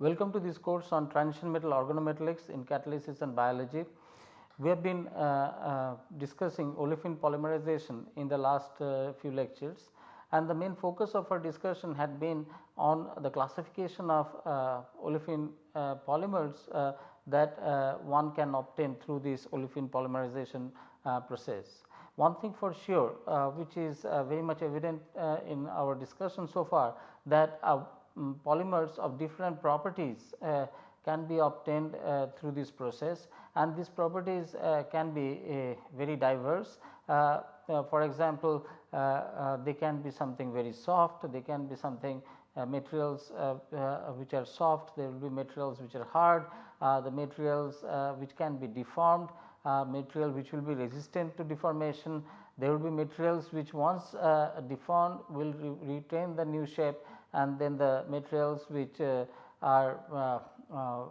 Welcome to this course on transition metal organometallics in catalysis and biology. We have been uh, uh, discussing olefin polymerization in the last uh, few lectures and the main focus of our discussion had been on the classification of uh, olefin uh, polymers uh, that one can obtain through this olefin polymerization process. One thing for sure which is very much evident in our discussion so far that um, polymers of different properties uh, can be obtained uh, through this process. And these properties uh, can be very diverse. for example, they can be something very soft, they can be something uh, materials uh, uh, which are soft, there will be materials which are hard, the materials which can be deformed, material which will be resistant to deformation, there will be materials which once deformed will re retain the new shape and then the materials which uh, are uh,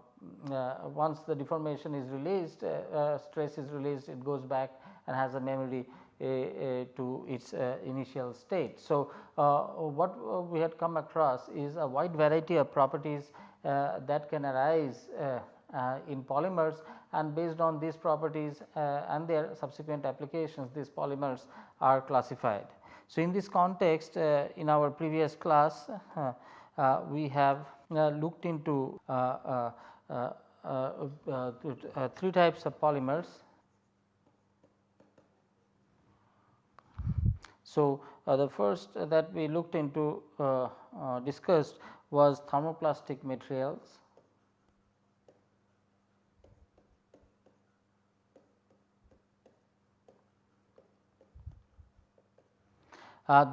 uh, once the deformation is released stress is released it goes back and has a memory to its initial state. So, what we had come across is a wide variety of properties that can arise uh, in polymers and based on these properties uh, and their subsequent applications these polymers are classified. So, in this context uh, in our previous class uh, uh, we have uh, looked into uh, uh, three types of polymers. So, the first that we looked into discussed was thermoplastic materials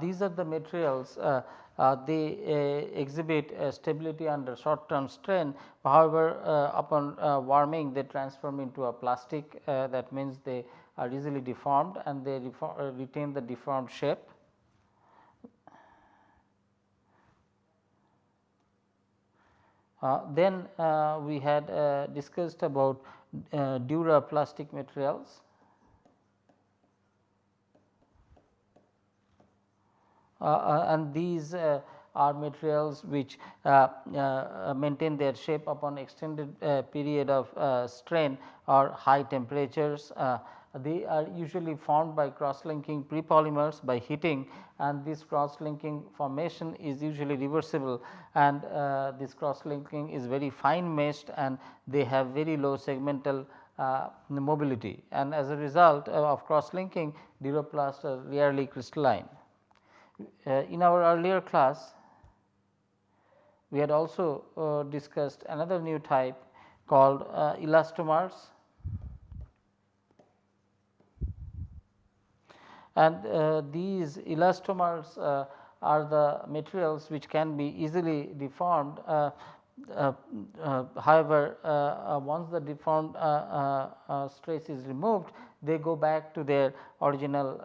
these are the materials uh, uh, they exhibit stability under short term strain. However, upon warming they transform into a plastic that means they are easily deformed and they retain the deformed shape. Uh, then uh, we had uh, discussed about duroplastic materials Uh, uh, Uh, uh, and these uh, are materials which uh, maintain their shape upon extended period of strain or high temperatures. they are usually formed by cross linking prepolymers by heating and this cross linking formation is usually reversible and uh, this cross linking is very fine meshed and they have very low segmental uh, mobility and as a result of cross linking duroplasts are rarely crystalline. Uh, in our earlier class we had also uh, discussed another new type called uh, elastomers. And uh, these elastomers uh, are the materials which can be easily deformed uh, Uh, uh, however, uh, uh, once the deformed stress is removed they go back to their original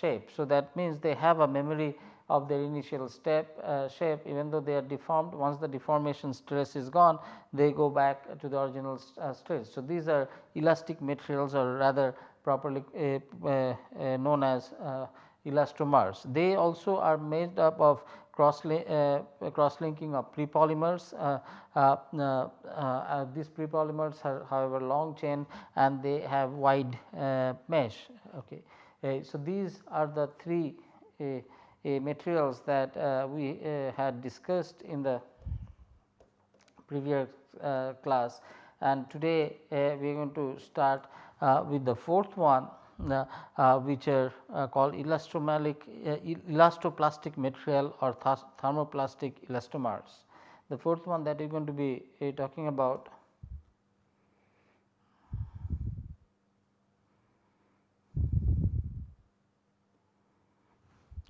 shape. So, that means they have a memory of their initial step uh, shape even though they are deformed once the deformation stress is gone they go back to the original uh, stress. So, these are elastic materials or rather properly uh, known as elastomers. They also are made up of cross, uh, cross linking of prepolymers. Uh, uh, these prepolymers are however long chain and they have wide mesh. Okay. so, these are the three materials that we had discussed in the previous class and today we are going to start with the fourth one uh, uh, Uh, which are uh, called elastomeric uh, elastoplastic material or thermoplastic elastomers. The fourth one that we are going to be eh, talking about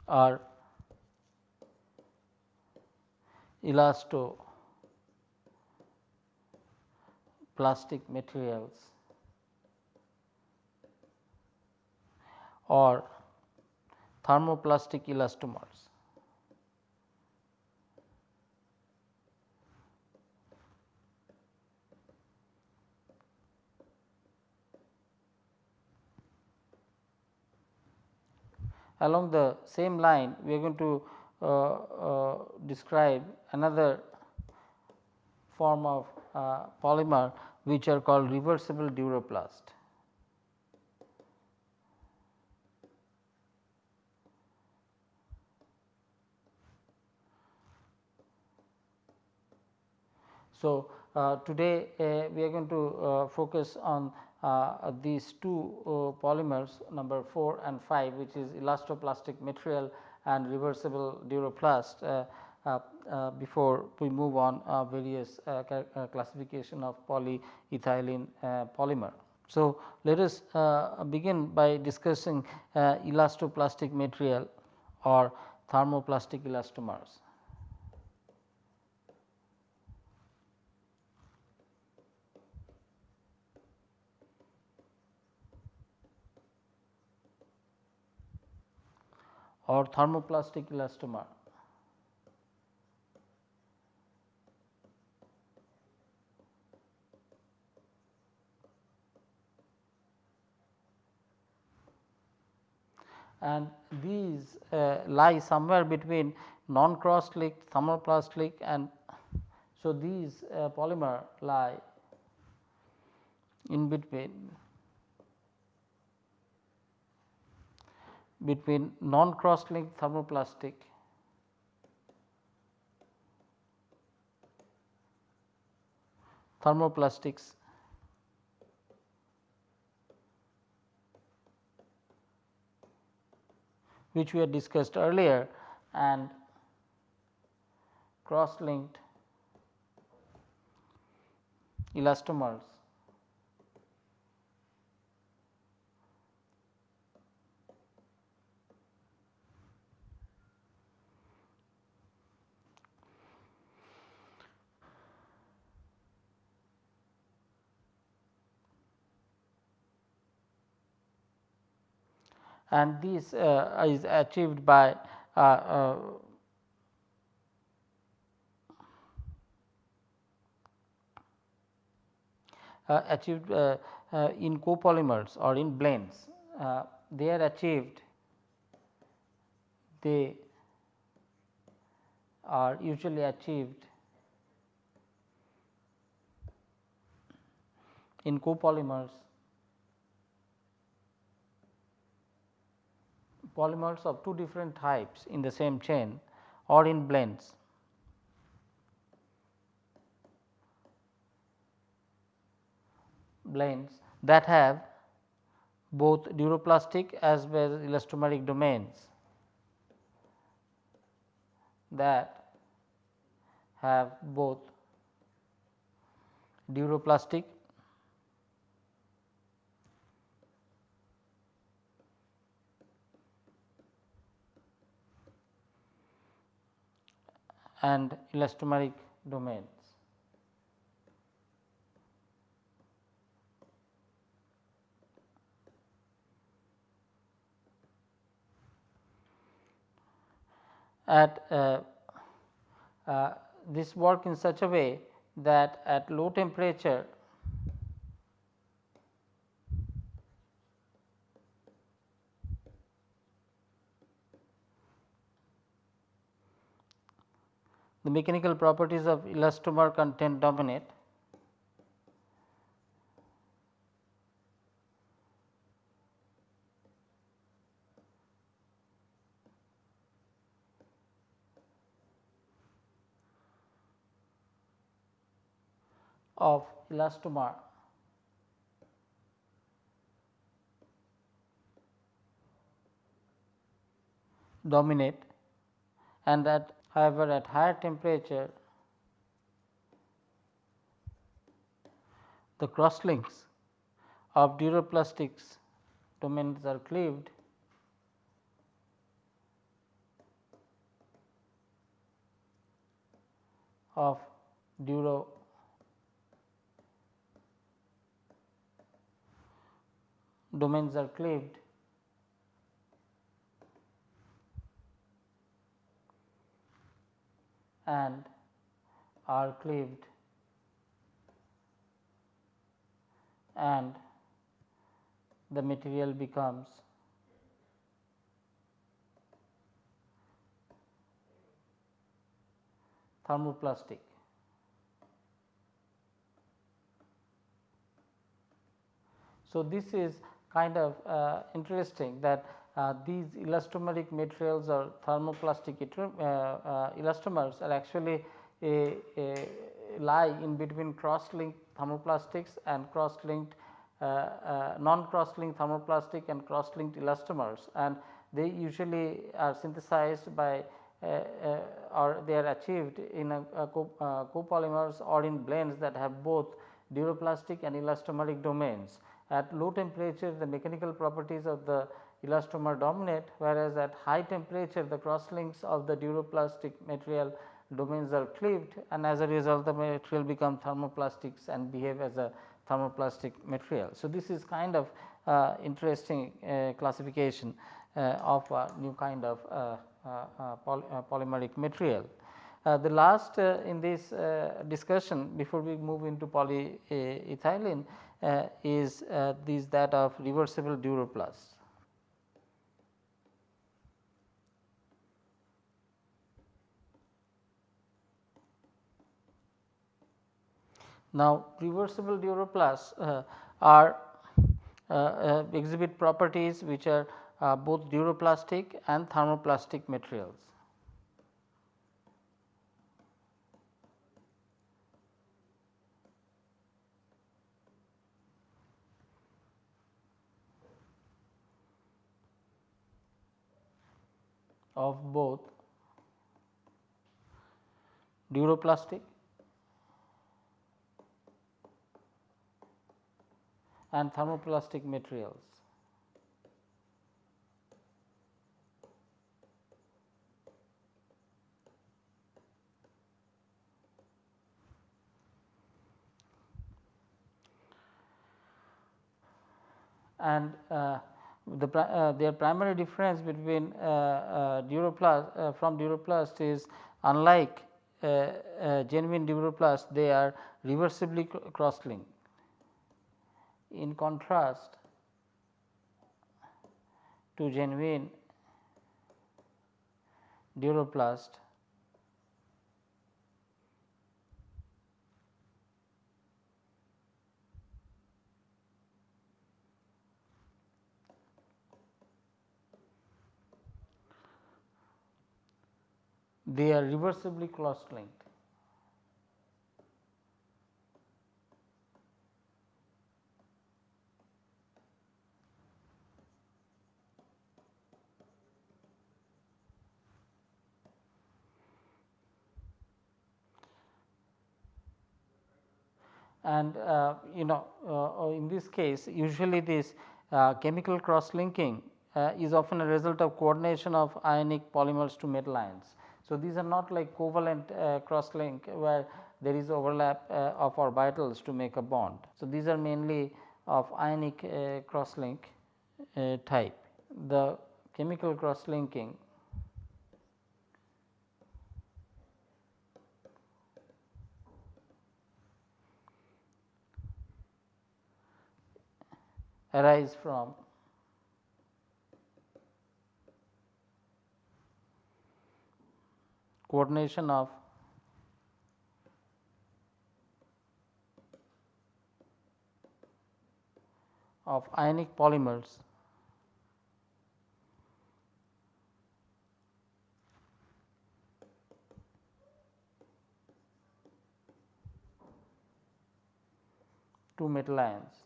are elastoplastic materials or thermoplastic elastomers. Along the same line we are going to uh, uh, describe another form of uh, polymer which are called reversible duroplast. So, uh, today uh, we are going to uh, focus on uh, these two uh, polymers number 4 and 5 which is elastoplastic material and reversible duroplast uh, before we move on various classification of polyethylene polymer. So, let us begin by discussing elastoplastic material or thermoplastic elastomers. Or thermoplastic elastomer. and these uh, lie somewhere between non cross linked thermoplastic and so these uh, polymer lie in between between non cross linked thermoplastic thermoplastics which we had discussed earlier and cross linked elastomers and this uh, is achieved by uh, uh, achieved in copolymers or in blends. they are achieved they are usually achieved in copolymers polymers of two different types in the same chain or in blends. blends that have both duroplastic as well as elastomeric domains that have both duroplastic and elastomeric domains. At uh, uh, this work in such a way that at low temperature the mechanical properties of elastomer content dominate. Of elastomer. Dominate. And that However, at higher temperature the crosslinks of duroplastics domains are cleaved. Of duro domains are cleaved and are cleaved and the material becomes thermoplastic. So, this is kind of uh, interesting that uh, these elastomeric materials or thermoplastic uh, uh, elastomers are actually a, a lie in between cross linked thermoplastics and cross linked uh, non cross linked thermoplastic and cross linked elastomers and they usually are synthesized by or they are achieved in a, a co, copolymers or in blends that have both duroplastic and elastomeric domains. At low temperature the mechanical properties of the elastomer dominate whereas at high temperature the cross links of the duroplastic material domains are cleaved and as a result the material become thermoplastics and behave as a thermoplastic material. So, this is kind of uh, interesting uh, classification uh, of a new kind of uh, uh, uh, poly polymeric material. the last in this discussion before we move into polyethylene is this that of reversible duroplast. Now, reversible duroplasts uh, are uh, uh, exhibit properties which are uh, both duroplastic and thermoplastic materials. of both duroplastic and thermoplastic materials. And uh, the uh, their primary difference between uh, uh duroplast uh, from duroplast is unlike uh, genuine duroplast they are reversibly cross linked in contrast to genuine duroplast they are reversibly cross linked. And uh, you know uh, in this case usually this uh, chemical cross linking is often a result of coordination of ionic polymers to metal ions. So, these are not like covalent cross link where there is overlap of orbitals to make a bond. So, these are mainly of ionic cross link type. The chemical cross linking arise from. Coordination of. Of ionic polymers. To metal ions.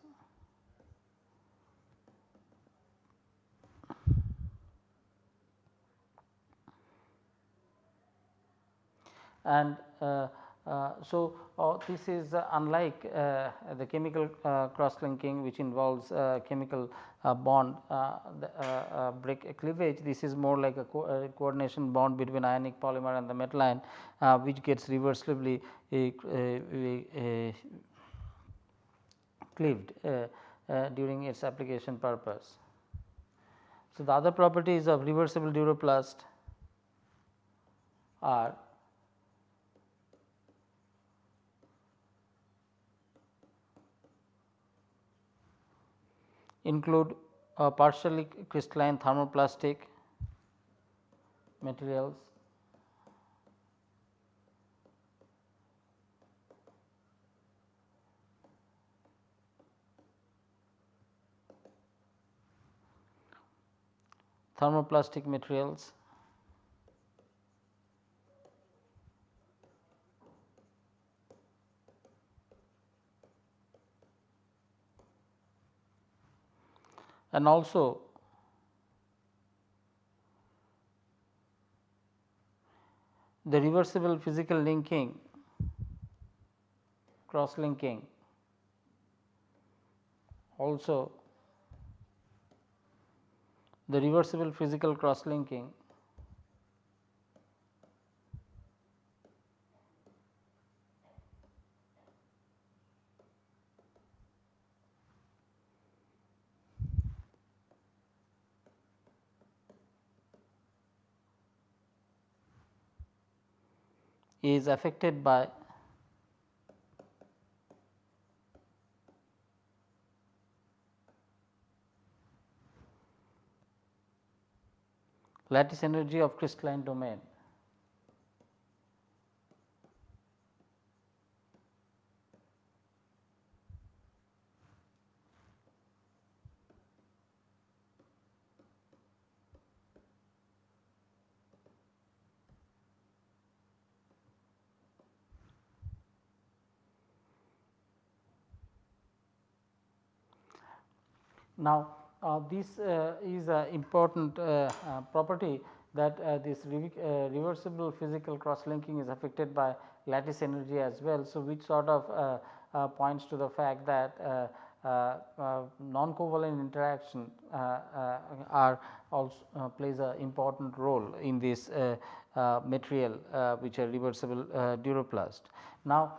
And uh, uh, so, uh, this is unlike uh, the chemical uh, cross linking which involves uh, chemical bond the, break cleavage. This is more like a, co coordination bond between ionic polymer and the metal ion which gets reversibly cleaved during its application purpose. So, the other properties of reversible duroplast are include uh, partially crystalline thermoplastic materials. Thermoplastic materials. And also the reversible physical linking cross linking also the reversible physical cross linking is affected by lattice energy of crystalline domain. Now, uh, this uh, is an important uh, uh, property that uh, this re uh, reversible physical cross linking is affected by lattice energy as well. So, which sort of points to the fact that uh, uh, non-covalent interaction uh, are also plays an important role in this material which are reversible duroplast. Now,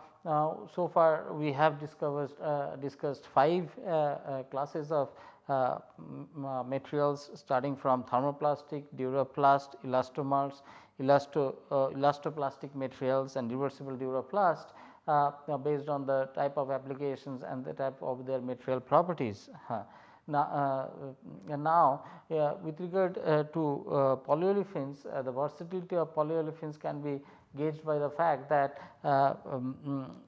so far we have discovered discussed five classes of uh, materials starting from thermoplastic, duroplast, elastomers, elasto, uh, elastoplastic materials and reversible duroplast uh, based on the type of applications and the type of their material properties. Now, uh, now uh, with regard to polyolefins, the versatility of polyolefins can be gauged by the fact that um, uh,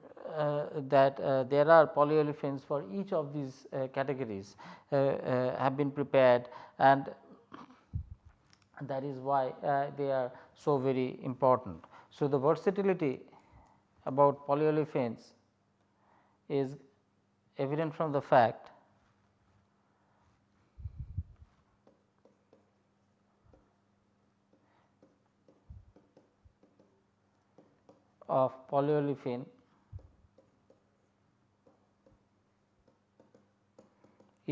that uh, there are polyolefins for each of these uh, categories have been prepared and that is why they are so very important. So, the versatility about polyolefins is evident from the fact of polyolefin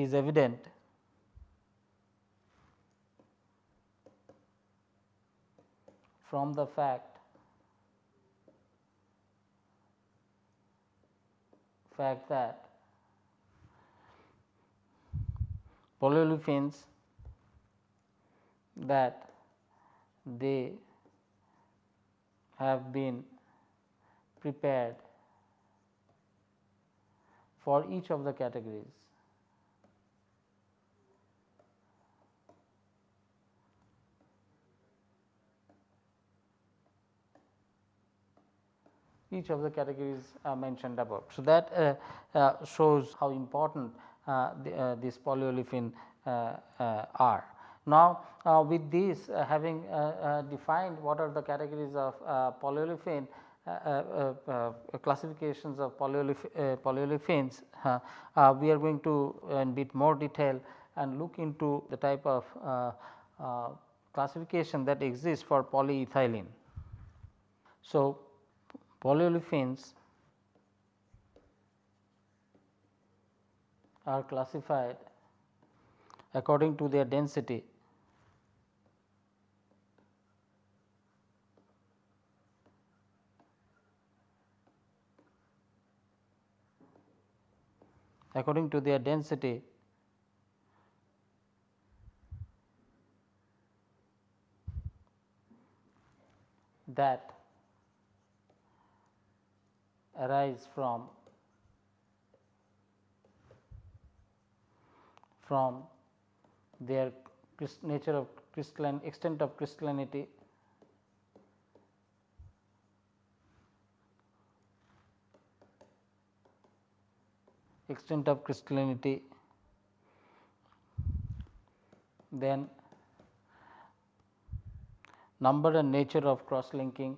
is evident from the fact fact that polyolefins that they have been prepared for each of the categories. Each of the categories uh, mentioned above. So, that uh, uh, shows how important uh, the, uh, this polyolefin uh, are. Now, with this having defined what are the categories of polyolefin, uh, uh, uh, classifications of polyolef polyolefins, we are going to in a bit more detail and look into the type of classification that exists for polyethylene. So, polyolefins are classified according to their density. According to their density that arise from from their nature of crystalline extent of crystallinity. Extent of crystallinity. Then number and nature of cross linking,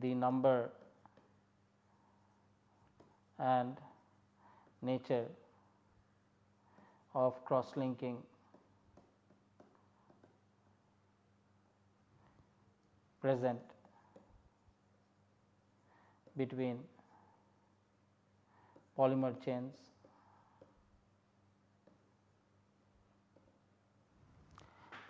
the number and nature of cross linking present between polymer chains.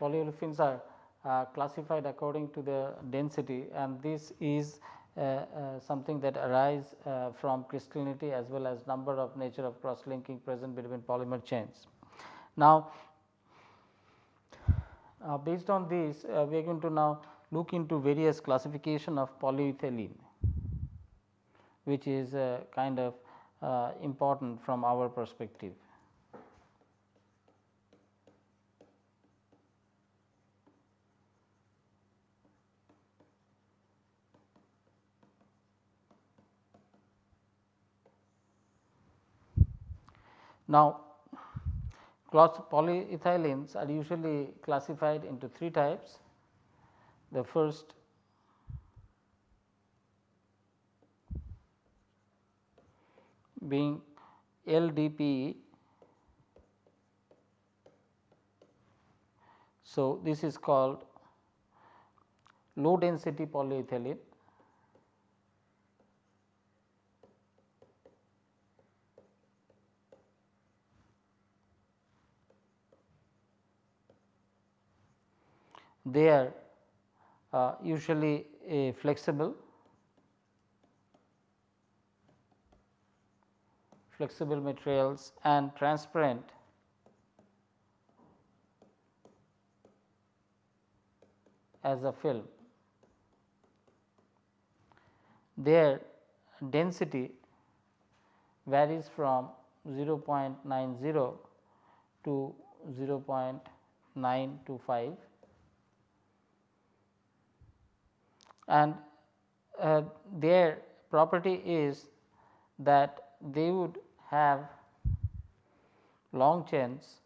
Polyolefins are uh, classified according to the density and this is uh, uh, something that arise uh, from crystallinity as well as number of nature of cross linking present between polymer chains. Now, uh, based on this we are going to now look into various classification of polyethylene which is kind of important from our perspective. Now, polyethylenes are usually classified into three types. The first being LDPE. So, this is called low density polyethylene they are uh, usually a flexible. Flexible materials and transparent. As a film. Their density varies from 0.90 to 0.925 and uh, their property is that they would have long chains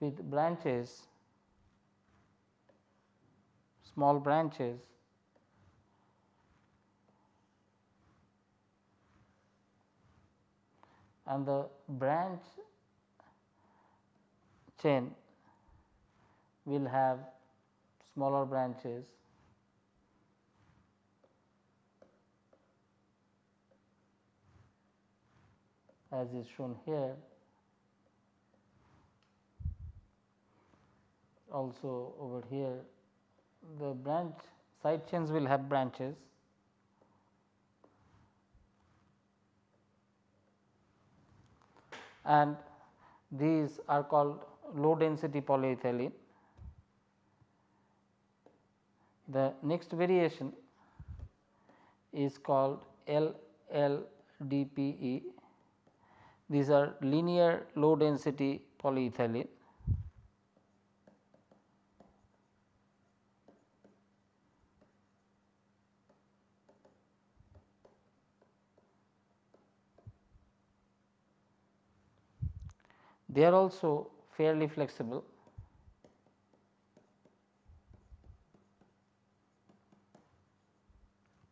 with branches small branches and the branch chain will have smaller branches. As is shown here also over here the branch side chains will have branches and these are called low density polyethylene. The next variation is called LLDPE. These are linear low density polyethylene. They are also fairly flexible.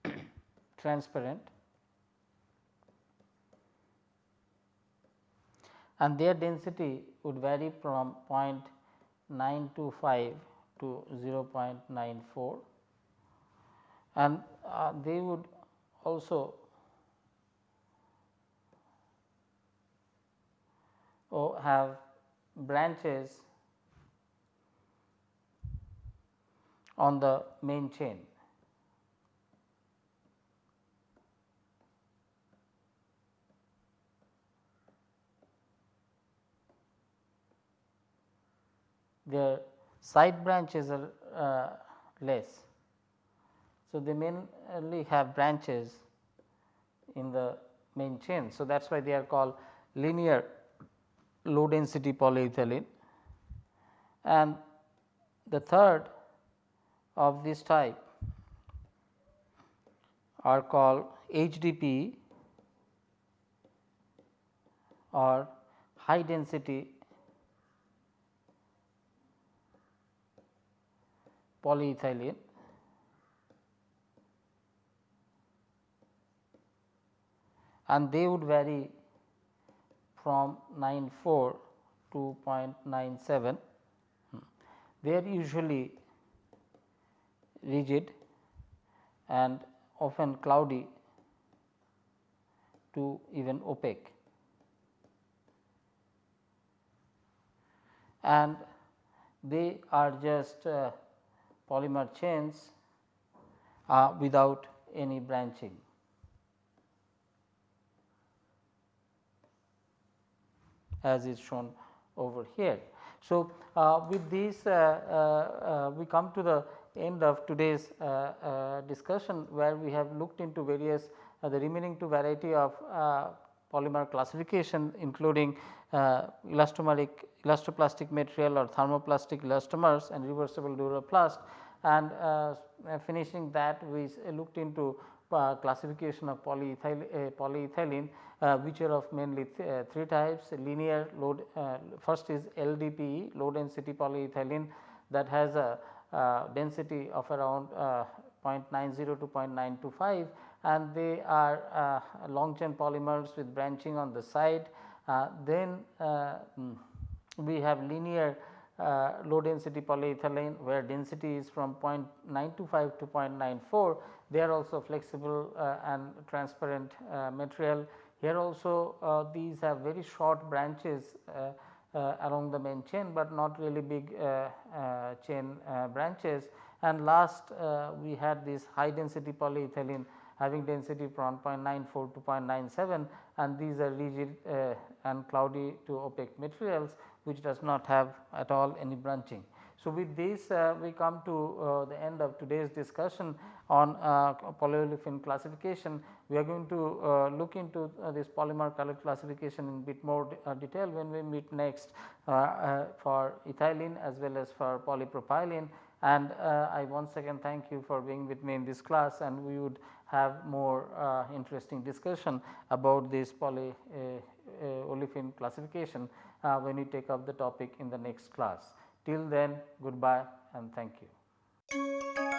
transparent and their density would vary from 0.925 to 0.94 and uh, they would also have branches on the main chain. Their side branches are uh, less. So, they mainly have branches in the main chain. So, that is why they are called linear low density polyethylene. And the third of this type are called HDPE or high density polyethylene. And they would vary from 94 to 0.97. They are usually rigid and often cloudy to even opaque. And they are just uh, polymer chains uh, without any branching. As is shown over here. So, uh, with this uh, uh, uh, we come to the end of today's uh, discussion where we have looked into various the remaining two variety of polymer classification including elastomeric elastoplastic material or thermoplastic elastomers and reversible duroplast and finishing that we looked into uh, classification of polyethyl, uh, polyethylene uh, which are of mainly th uh, three types linear uh, first is LDPE low density polyethylene that has a density of around 0.90 to 0.925 and they are long chain polymers with branching on the side. then mm, we have linear uh, low density polyethylene where density is from 0.925 to 0.94 they are also flexible uh, and transparent uh, material. Here also uh, these have very short branches uh, uh, along the main chain, but not really big chain branches. And last we had this high density polyethylene having density from 0.94 to 0.97 and these are rigid and cloudy to opaque materials which does not have at all any branching. So, with this uh, we come to uh, the end of today's discussion on uh, polyolefin classification. We are going to uh, look into uh, this polymer color classification in bit more de uh, detail when we meet next for ethylene as well as for polypropylene and I once again thank you for being with me in this class and we would have more interesting discussion about this poly olefin classification uh, when we take up the topic in the next class. Till then goodbye and thank you.